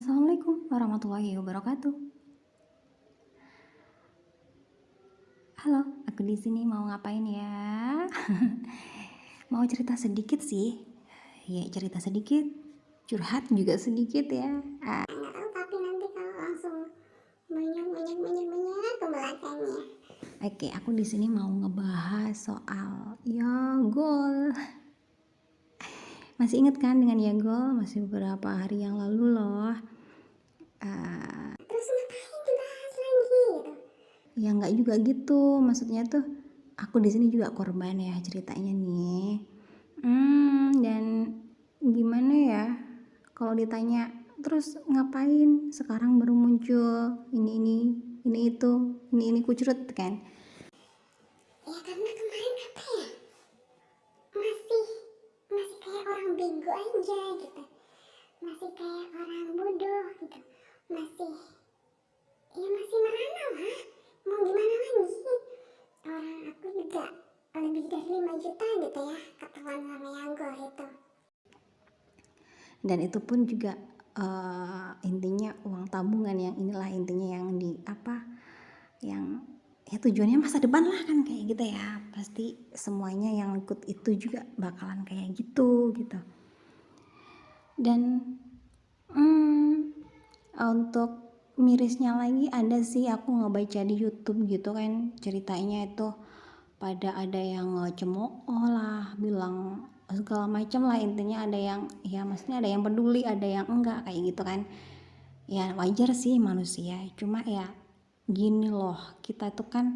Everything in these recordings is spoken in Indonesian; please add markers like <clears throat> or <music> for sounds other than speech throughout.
Assalamualaikum warahmatullahi wabarakatuh. Halo, aku di sini mau ngapain ya? <laughs> mau cerita sedikit sih. Ya, cerita sedikit. Curhat juga sedikit ya. Ah. Tapi nanti kalau langsung banyak banyak banyak banyak ke belakangnya. Oke, aku di sini mau ngebahas soal ya gol. Masih inget kan dengan ya gol? Masih beberapa hari yang lalu loh. Uh, Terus ngapain ya nggak juga gitu. Maksudnya tuh aku di sini juga korban ya ceritanya nih. Hmm dan gimana ya? Kalau ditanya terus ngapain sekarang baru muncul? Ini ini ini itu ini ini kucurut kan? Ya karena kemarin apa ya? Masih masih kayak orang bego aja gitu. Masih kayak orang bodoh gitu. Masih ya masih merana lah. Mau gimana lagi? Orang aku juga lebih dari 5 juta gitu ya ketemuan sama Yango itu. dan itu pun juga uh, intinya uang tabungan yang inilah intinya yang di apa yang ya tujuannya masa depan lah kan kayak gitu ya. Pasti semuanya yang ikut itu juga bakalan kayak gitu gitu. Dan hmm, untuk mirisnya lagi ada sih aku ngebaca di YouTube gitu kan ceritanya itu pada ada yang ngecemooh lah bilang segala macam lah intinya ada yang ya maksudnya ada yang peduli ada yang enggak kayak gitu kan. Ya wajar sih manusia cuma ya gini loh kita tuh kan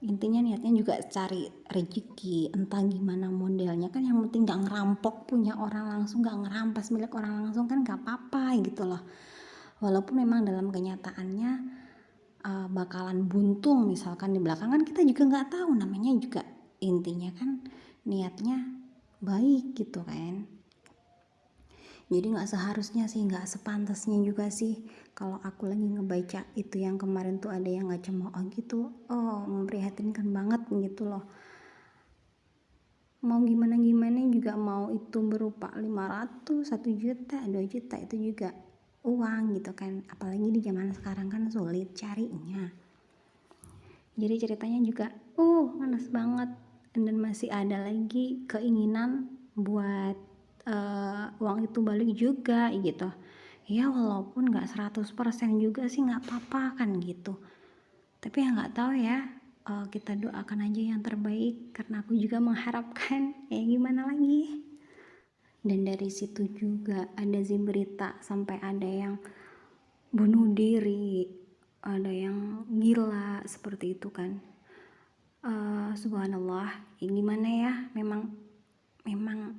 intinya niatnya juga cari rezeki entah gimana modelnya. Kan yang penting gak ngerampok punya orang langsung gak ngerampas milik orang langsung kan gak apa-apa gitu loh. Walaupun memang dalam kenyataannya uh, bakalan buntung misalkan di belakangan kita juga nggak tahu. Namanya juga intinya kan niatnya baik gitu kan jadi nggak seharusnya sih nggak sepantasnya juga sih. Kalau aku lagi ngebaca itu yang kemarin tuh ada yang nggak cemooh gitu oh memprihatinkan banget gitu loh. Mau gimana gimana juga mau itu berupa 500 1 juta 2 juta itu juga uang gitu kan. Apalagi di zaman sekarang kan sulit carinya. Jadi ceritanya juga uh panas banget. Dan masih ada lagi keinginan buat uh, uang itu balik juga gitu. Ya walaupun nggak 100% juga sih nggak apa-apa kan gitu. Tapi ya nggak tahu ya uh, kita doakan aja yang terbaik karena aku juga mengharapkan. <laughs> Ya gimana lagi? Dan dari situ juga ada sih berita sampai ada yang bunuh diri ada yang gila seperti itu kan. Uh, subhanallah. Ya gimana ya? Memang memang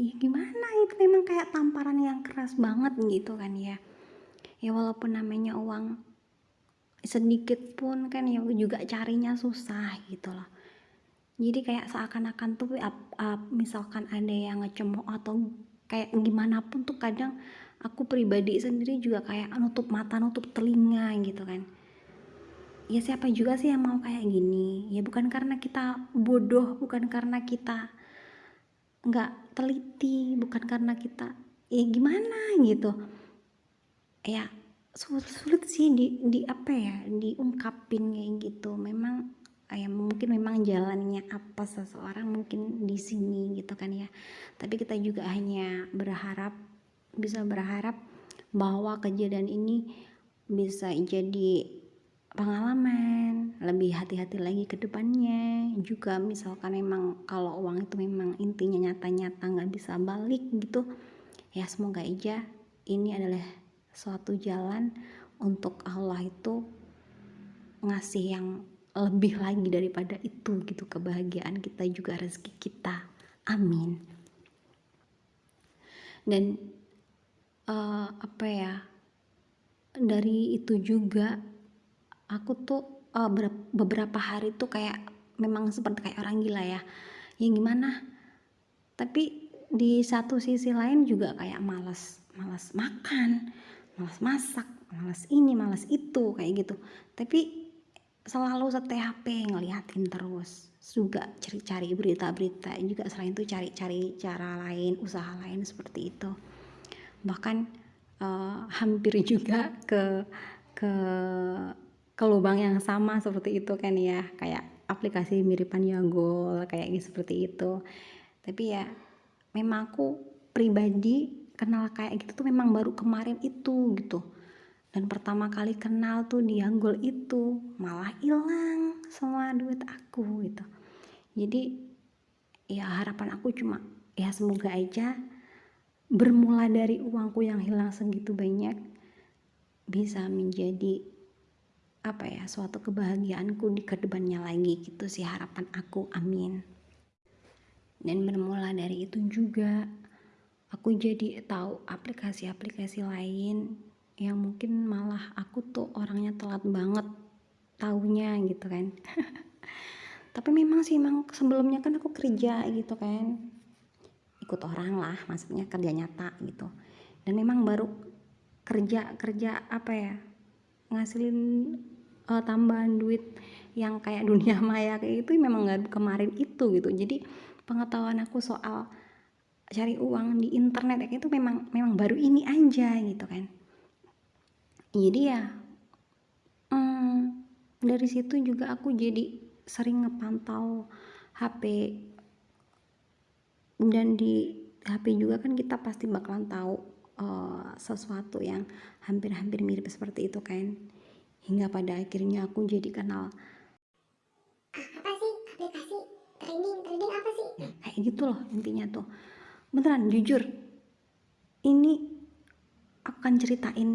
ya gimana itu? Memang kayak tamparan yang keras banget gitu kan ya. Ya walaupun namanya uang sedikit pun kan ya juga carinya susah gitu loh. Jadi kayak seakan-akan tuh up, up, misalkan ada yang ngecemooh atau kayak gimana pun tuh kadang aku pribadi sendiri juga kayak nutup mata nutup telinga gitu kan. Ya siapa juga sih yang mau kayak gini? Ya bukan karena kita bodoh bukan karena kita nggak teliti bukan karena kita ya gimana? Gitu. Ya sulit, sulit sih di, di apa ya diungkapin kayak gitu. Memang ya mungkin memang jalannya apa seseorang mungkin di sini gitu kan ya. Tapi kita juga hanya berharap bisa berharap bahwa kejadian ini bisa jadi pengalaman lebih hati-hati lagi ke depannya. Juga misalkan memang kalau uang itu memang intinya nyata-nyata nggak bisa balik gitu ya semoga aja ini adalah suatu jalan untuk Allah itu ngasih yang lebih lagi daripada itu gitu kebahagiaan kita juga rezeki kita. Amin. Dan uh, apa ya dari itu juga aku tuh uh, beberapa hari tuh kayak memang seperti kayak orang gila ya. Ya gimana? Tapi di satu sisi lain juga kayak malas malas makan malas masak malas ini malas itu kayak gitu. Tapi selalu setia HP ngeliatin terus. Juga cari-cari berita-berita juga selain itu cari-cari cara lain usaha lain seperti itu. Bahkan uh, hampir juga ke ke ke lubang yang sama seperti itu kan ya. Kayak aplikasi miripan Yagol kayak gitu seperti itu. Tapi ya memang aku pribadi kenal kayak gitu tuh memang baru kemarin itu gitu. Dan pertama kali kenal tuh di Yagol itu malah hilang semua duit aku gitu. Jadi ya harapan aku cuma ya semoga aja bermula dari uangku yang hilang segitu banyak bisa menjadi apa ya suatu kebahagiaanku di ke depannya lagi gitu sih harapan aku amin. Dan bermula dari itu juga aku jadi tahu aplikasi-aplikasi lain yang mungkin malah aku tuh orangnya telat banget taunya gitu kan. <laughs> Tapi memang sih emang sebelumnya kan aku kerja gitu kan. Ikut orang lah maksudnya kerja nyata gitu. Dan memang baru kerja kerja apa ya ngasilin uh, tambahan duit yang kayak dunia <laughs> maya kayak itu memang nggak kemarin itu gitu. Jadi pengetahuan aku soal cari uang di internet kayak itu memang memang baru ini aja gitu kan. Jadi ya hmm, dari situ juga aku jadi sering ngepantau HP dan di HP juga kan kita pasti bakalan tahu uh, sesuatu yang hampir-hampir mirip seperti itu kan? Hingga pada akhirnya aku jadi kenal. Apa sih? Aplikasi trading trading apa sih? Nah, kayak gitu loh intinya tuh. Beneran jujur. Ini aku akan ceritain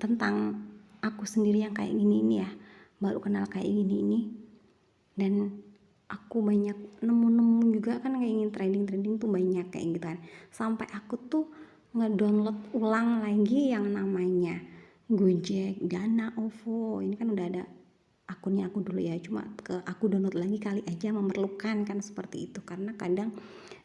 tentang aku sendiri yang kayak gini ini ya. Baru kenal kayak gini ini. Dan aku banyak nemu-nemu juga kan kayak ingin trading trading tuh banyak kayak gitu kan. Sampai aku tuh ngedownload ulang lagi yang namanya Gojek, Dana, OVO. Ini kan udah ada akunnya aku dulu ya. Cuma ke aku download lagi kali aja memerlukan kan seperti itu. Karena kadang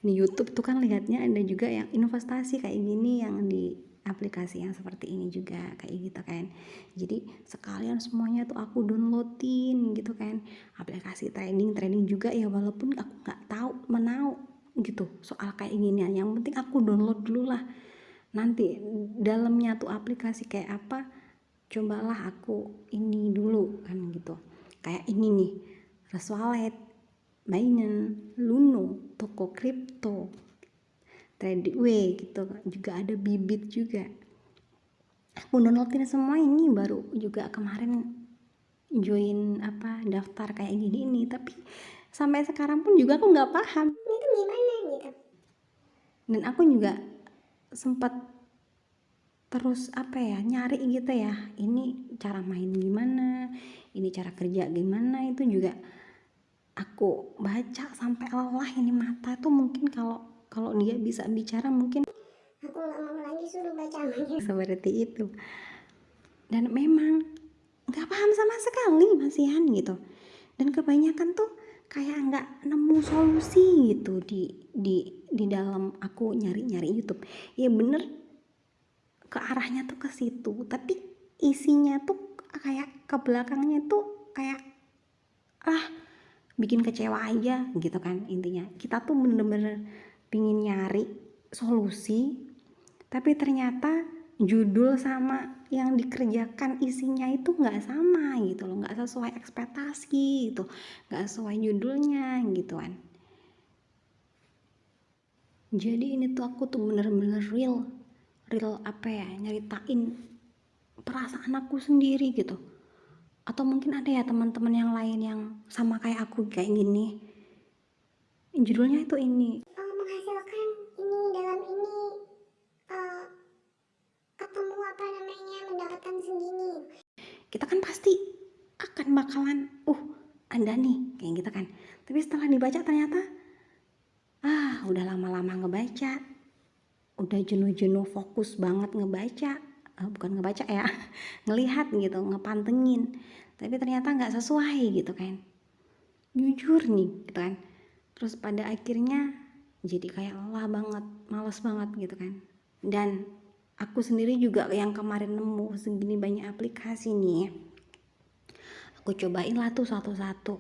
di YouTube tuh kan lihatnya ada juga yang investasi kayak gini yang di aplikasi yang seperti ini juga kayak gitu kan. Jadi sekalian semuanya tuh aku downloadin gitu kan. Aplikasi trading trading juga ya walaupun aku nggak tahu menau gitu soal kayak gini. Yang penting aku download dulu lah nanti dalamnya tuh aplikasi kayak apa cobalah aku ini dulu kan gitu. Kayak ini nih Trust Wallet, Binance, Luno, toko kripto, Tradeway gitu juga ada Bibit juga. Aku downloadin semua ini baru juga kemarin join apa daftar kayak gini ini tapi sampai sekarang pun juga aku nggak paham. Itu gimana gitu? Dan aku juga sempat terus apa ya nyari gitu ya ini cara main gimana ini cara kerja gimana itu juga aku baca sampai lelah ini mata tuh mungkin kalau kalau dia bisa bicara mungkin aku nggak mau lagi suruh baca seperti itu. Dan memang nggak paham sama sekali masihan gitu. Dan kebanyakan tuh kayak nggak nemu solusi gitu di di di dalam aku nyari-nyari YouTube. Ya bener ke arahnya tuh ke situ. Tapi isinya tuh kayak ke belakangnya tuh kayak ah bikin kecewa aja gitu kan intinya. Kita tuh bener-bener pingin nyari solusi tapi ternyata judul sama yang dikerjakan isinya itu nggak sama gitu loh nggak sesuai ekspektasi gitu nggak sesuai judulnya gitu kan. Jadi ini tuh aku tuh bener-bener real real apa ya nyeritain perasaan aku sendiri gitu. Atau mungkin ada ya teman-teman yang lain yang sama kayak aku kayak gini. Judulnya itu ini bakalan uh anda nih kayak gitu kan. Tapi setelah dibaca ternyata ah udah lama-lama ngebaca. Udah jenuh-jenuh fokus banget ngebaca. Uh, bukan ngebaca ya <laughs> ngelihat gitu ngepantengin. Tapi ternyata nggak sesuai gitu kan. Jujur nih gitu kan. Terus pada akhirnya jadi kayak lelah banget males banget gitu kan. Dan aku sendiri juga yang kemarin nemu segini banyak aplikasi nih aku cobain lah tuh satu-satu.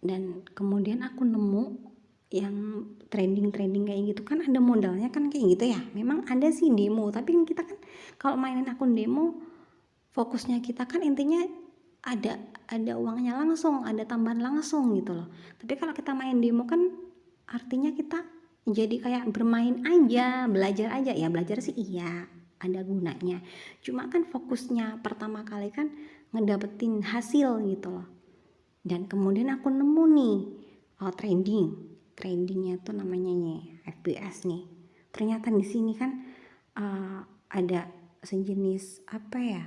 Dan kemudian aku nemu yang trending-trending kayak gitu. Kan ada modalnya kan kayak gitu ya? Memang ada sih demo. Tapi kan kita kan kalau mainin akun demo fokusnya kita kan intinya ada ada uangnya langsung ada tambahan langsung gitu loh. Tapi kalau kita main demo kan artinya kita jadi kayak bermain aja belajar aja. Ya belajar sih iya ada gunanya. Cuma kan fokusnya pertama kali kan ngedapetin hasil gitu loh. Dan kemudian aku nemu nih oh, trending. Trendingnya tuh namanya nih FPS nih. Ternyata di sini kan uh, ada sejenis apa ya?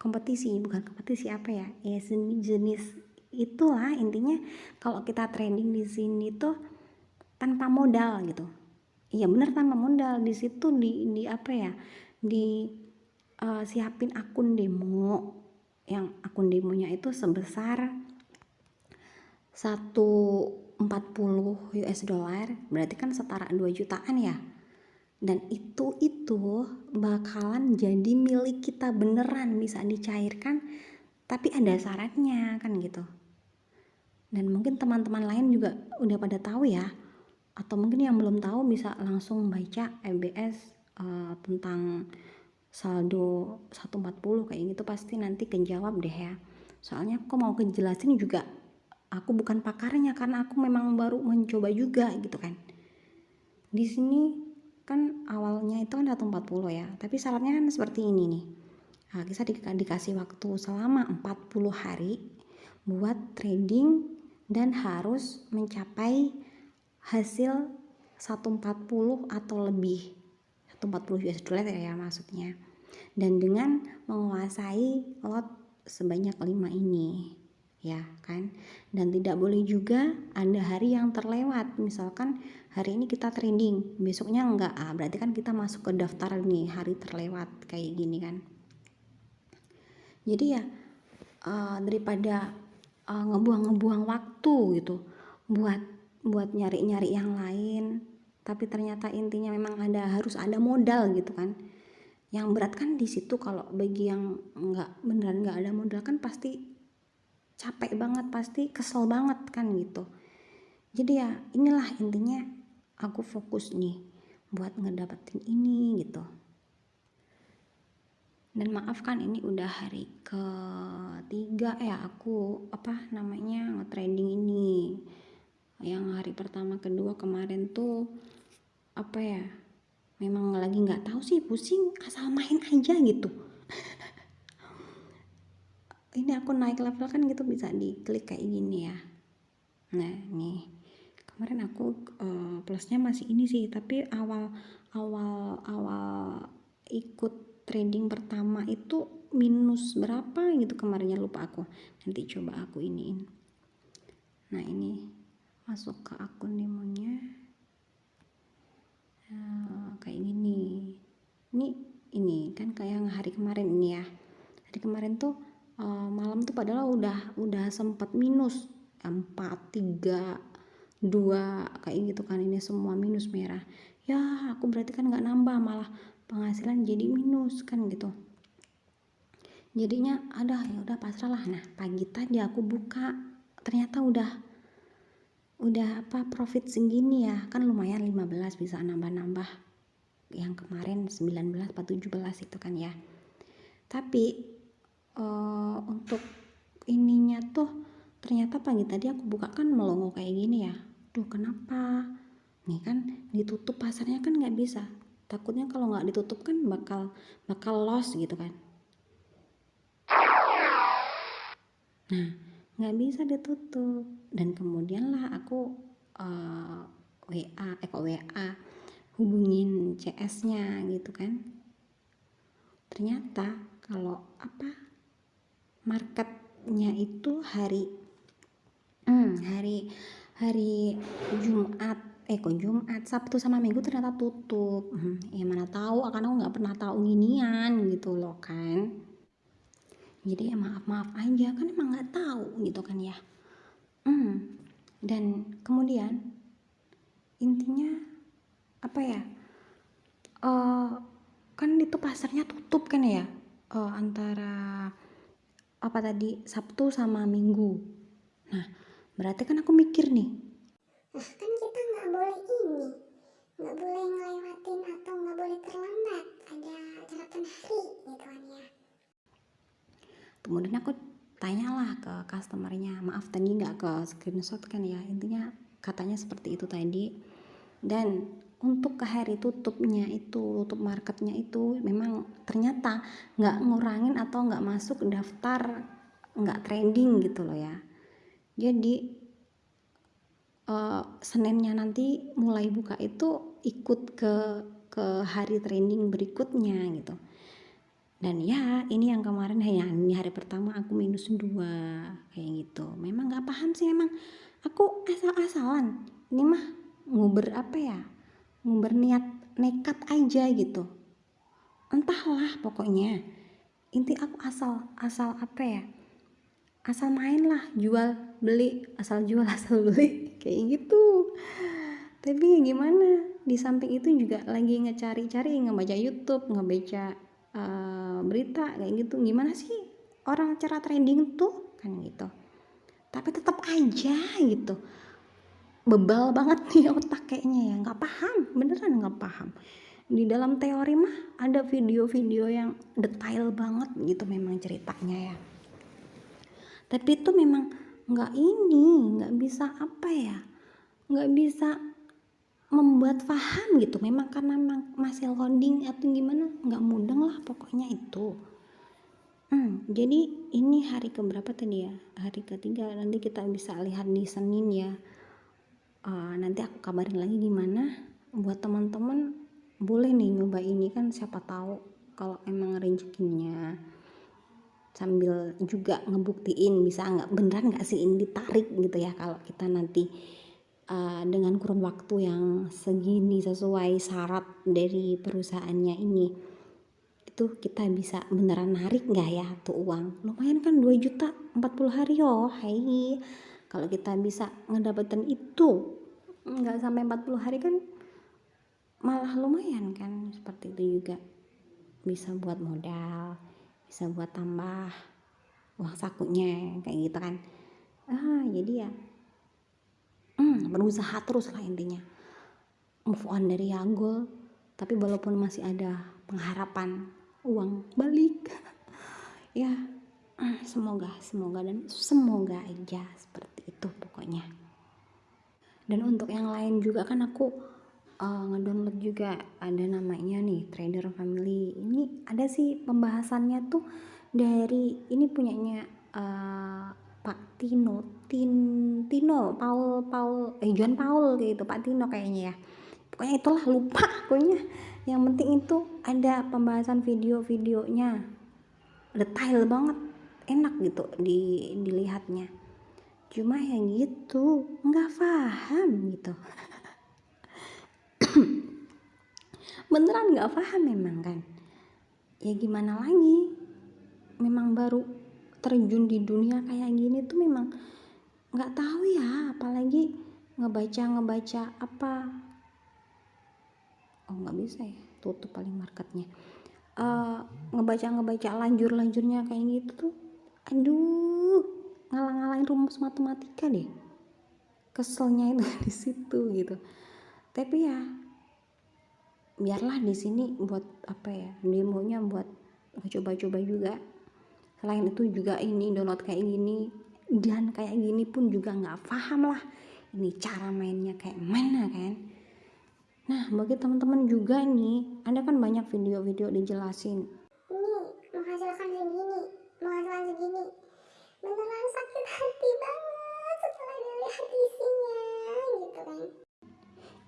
Kompetisi bukan kompetisi apa ya? Ya sejenis itulah intinya kalau kita trending di sini tuh tanpa modal gitu. Iya bener tanpa modal. Di situ di di apa ya di uh, siapin akun demo. Yang akun demonya itu sebesar 140 US dollar. Berarti kan setara 2 jutaan ya. Dan itu itu bakalan jadi milik kita beneran bisa dicairkan. Tapi ada syaratnya kan gitu. Dan mungkin teman-teman lain juga udah pada tahu ya. Atau mungkin yang belum tahu bisa langsung baca EBS eh, tentang saldo 140 kayak gitu pasti nanti kejawab deh ya. Soalnya aku mau kejelasin juga aku bukan pakarnya karena aku memang baru mencoba juga gitu kan. Di sini kan awalnya itu kan 140 ya tapi syaratnya kan seperti ini nih. Nah, kita di, dikasih waktu selama 40 hari buat trading dan harus mencapai hasil 140 atau lebih 140 US dollar ya maksudnya. Dan dengan menguasai lot sebanyak 5 ini ya kan? Dan tidak boleh juga ada hari yang terlewat. Misalkan hari ini kita trending besoknya enggak. Ah berarti kan kita masuk ke daftar nih hari terlewat kayak gini kan. Jadi ya uh, daripada uh, ngebuang-ngebuang waktu gitu buat buat nyari-nyari yang lain tapi ternyata intinya memang ada harus ada modal gitu kan. Yang berat kan di situ kalau bagi yang nggak beneran nggak ada modal kan pasti capek banget pasti kesel banget kan gitu. Jadi ya inilah intinya aku fokus nih buat ngedapetin ini gitu. Dan maaf kan ini udah hari ketiga ya aku apa namanya nge-trending ini. Yang hari pertama kedua kemarin tuh apa ya memang lagi nggak tahu sih pusing asal main aja gitu. <laughs> Ini aku naik level kan gitu bisa diklik kayak gini ya. Nah nih. Kemarin aku uh, plusnya masih ini sih tapi awal awal awal ikut trading pertama itu minus berapa gitu kemarinnya lupa aku. Nanti coba aku iniin. Nah ini masuk ke akun demonya uh, kayak gini. Ini ini kan kayak hari kemarin ini ya. Hari kemarin tuh uh, malam tuh padahal udah udah sempat minus. Empat tiga dua kayak gitu kan. Ini semua minus merah. Ya aku berarti kan nggak nambah malah penghasilan jadi minus kan gitu. Jadinya ada ya udah pasrah lah. Nah pagi tadi aku buka. Ternyata udah udah apa profit segini ya? Kan lumayan 15 bisa nambah-nambah. Yang kemarin 19 atau 17 itu kan ya. Tapi uh, untuk ininya tuh ternyata pagi tadi aku buka kan melongo kayak gini ya. Duh kenapa? Nih kan ditutup pasarnya kan nggak bisa. Takutnya kalau nggak ditutup kan bakal bakal loss gitu kan. Nah nggak bisa ditutup. Dan kemudian lah aku uh, eh, WA eh kok WA hubungin CS nya gitu kan. Ternyata kalau apa marketnya itu hari hmm, hari hari Jumat. Eh kok Jumat? Sabtu sama Minggu ternyata tutup. Hmm, ya mana tahu karena aku nggak pernah tahu ginian gitu loh kan jadi ya maaf maaf aja kan emang nggak tahu gitu kan ya. Hmm. dan kemudian intinya apa ya uh, kan itu pasarnya tutup kan ya uh, antara apa tadi Sabtu sama Minggu. Nah berarti kan aku mikir nih. Nah, kan kita nggak boleh ini nggak boleh ngelewatin atau nggak boleh terlambat ada catatan hari gitu kan ya kemudian aku tanyalah ke customernya maaf tadi nggak ke screenshot kan ya? Intinya katanya seperti itu tadi. Dan untuk ke hari tutupnya itu tutup marketnya itu memang ternyata nggak ngurangin atau nggak masuk daftar nggak trending gitu loh ya. Jadi uh, Seninnya nanti mulai buka itu ikut ke ke hari trending berikutnya gitu dan ya ini yang kemarin ya ini hari pertama aku minus dua kayak gitu. Memang nggak paham sih memang aku asal-asalan. Ini mah nguber apa ya? Nguber niat nekat aja gitu. Entahlah pokoknya. Inti aku asal asal apa ya? Asal main lah jual beli. Asal jual <laughs> asal beli. Kayak gitu. Tapi gimana? Di samping itu juga lagi ngecari-cari ngebaca YouTube ngebaca uh, berita kayak gitu. Gimana sih orang cara trending tuh? Kan gitu. Tapi tetap aja gitu. Bebal banget nih otak kayaknya ya. Nggak paham. Beneran nggak paham. Di dalam teori mah ada video-video yang detail banget gitu memang ceritanya ya. Tapi itu memang nggak ini nggak bisa apa ya. Nggak bisa membuat paham gitu. Memang karena masih loading atau gimana nggak mudeng lah pokoknya itu. Hmm, jadi ini hari keberapa tadi ya? Hari ketiga. Nanti kita bisa lihat di Senin ya. Uh, nanti aku kabarin lagi gimana. Buat teman-teman boleh nih nyoba ini kan siapa tahu kalau emang rezekinya sambil juga ngebuktiin bisa nggak? Beneran nggak sih? Ini ditarik gitu ya kalau kita nanti uh, dengan kurun waktu yang segini sesuai syarat dari perusahaannya ini itu kita bisa beneran narik nggak ya tuh uang? Lumayan kan 2 juta 40 hari oh hai. Kalau kita bisa ngedapetin itu nggak sampai 40 hari kan malah lumayan kan seperti itu juga. Bisa buat modal bisa buat tambah uang sakunya kayak gitu kan. Ah jadi ya hmm, berusaha terus lah intinya. Move on dari Yagul tapi walaupun masih ada pengharapan uang balik <laughs> ya semoga semoga dan semoga aja seperti itu pokoknya. Dan untuk yang lain juga kan aku uh, ngedownload juga ada namanya nih trader family. Ini ada sih pembahasannya tuh dari ini punyanya uh, Pak Tino Tin Tino Paul Paul eh John Paul gitu Pak Tino kayaknya ya. Pokoknya itulah lupa pokoknya. Yang penting itu ada pembahasan video-videonya. Detail banget enak gitu di dilihatnya. Cuma yang gitu nggak paham gitu. <coughs> Beneran nggak paham memang kan. Ya gimana lagi? Memang baru terjun di dunia kayak gini tuh memang nggak tahu ya apalagi ngebaca ngebaca apa. Oh nggak bisa ya tutup paling marketnya. Uh, ngebaca ngebaca lanjur lanjurnya kayak gitu tuh aduh ngalang ngalahin rumus matematika deh. Keselnya itu <laughs> di situ gitu. Tapi ya biarlah di sini buat apa ya demonya buat coba-coba juga selain itu juga ini download kayak gini dan kayak gini pun juga nggak paham lah ini cara mainnya kayak mana kan. Nah bagi teman-teman juga nih ada kan banyak video-video dijelasin. Ini menghasilkan segini menghasilkan segini. Beneran sakit hati banget setelah dilihat isinya gitu kan.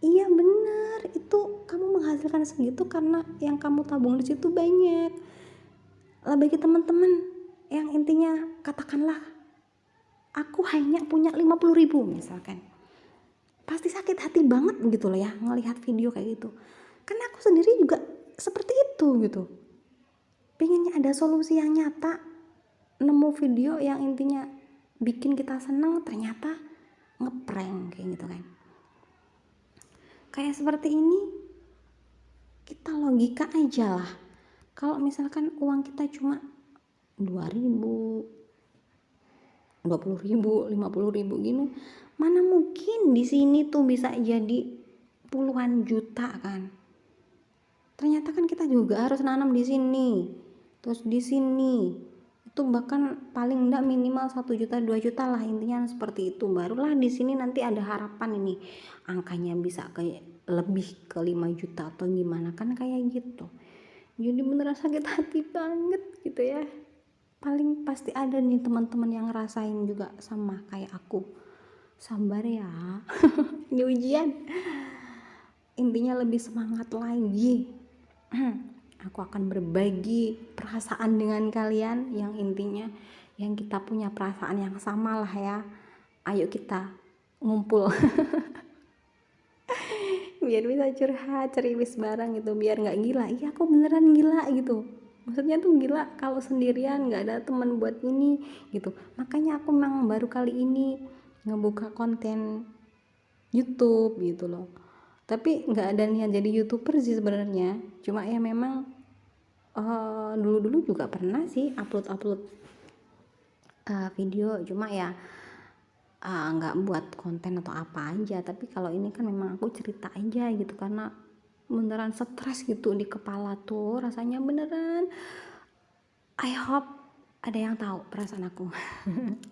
Iya bener. Itu kamu menghasilkan segitu karena yang kamu tabung di situ banyak. Lah bagi teman-teman yang intinya katakanlah aku hanya punya 50 ribu misalkan. Pasti sakit hati banget gitu loh ya ngelihat video kayak gitu. Karena aku sendiri juga seperti itu gitu. Pengennya ada solusi yang nyata nemu video yang intinya bikin kita seneng ternyata ngeprank kayak gitu kan. Kayak seperti ini kita logika aja lah. Kalau misalkan uang kita cuma 2000 20 ribu 50 ribu gini. Mana mungkin di sini tuh bisa jadi puluhan juta kan? Ternyata kan kita juga harus nanam di sini. Terus di sini itu bahkan paling enggak minimal satu juta 2 juta lah intinya seperti itu. Barulah di sini nanti ada harapan ini. Angkanya bisa kayak lebih ke 5 juta atau gimana kan kayak gitu. Jadi beneran sakit hati banget gitu ya paling pasti ada nih teman-teman yang ngerasain juga sama kayak aku. Sabar ya. <laughs> Ini ujian. Intinya lebih semangat lagi. <clears throat> Aku akan berbagi perasaan dengan kalian. Yang intinya yang kita punya perasaan yang sama lah ya. Ayo kita ngumpul. <laughs> Biar bisa curhat ceriwis bareng gitu. Biar nggak gila. Iya aku beneran gila gitu maksudnya tuh gila kalau sendirian nggak ada teman buat ini gitu. Makanya aku memang baru kali ini ngebuka konten YouTube gitu loh. Tapi nggak ada niat jadi youtuber sih sebenarnya. Cuma ya memang uh, dulu-dulu juga pernah sih upload-upload uh, video. Cuma ya uh, nggak buat konten atau apa aja. Tapi kalau ini kan memang aku cerita aja gitu karena beneran stres gitu di kepala tuh rasanya beneran I hope ada yang tahu perasaan aku <laughs>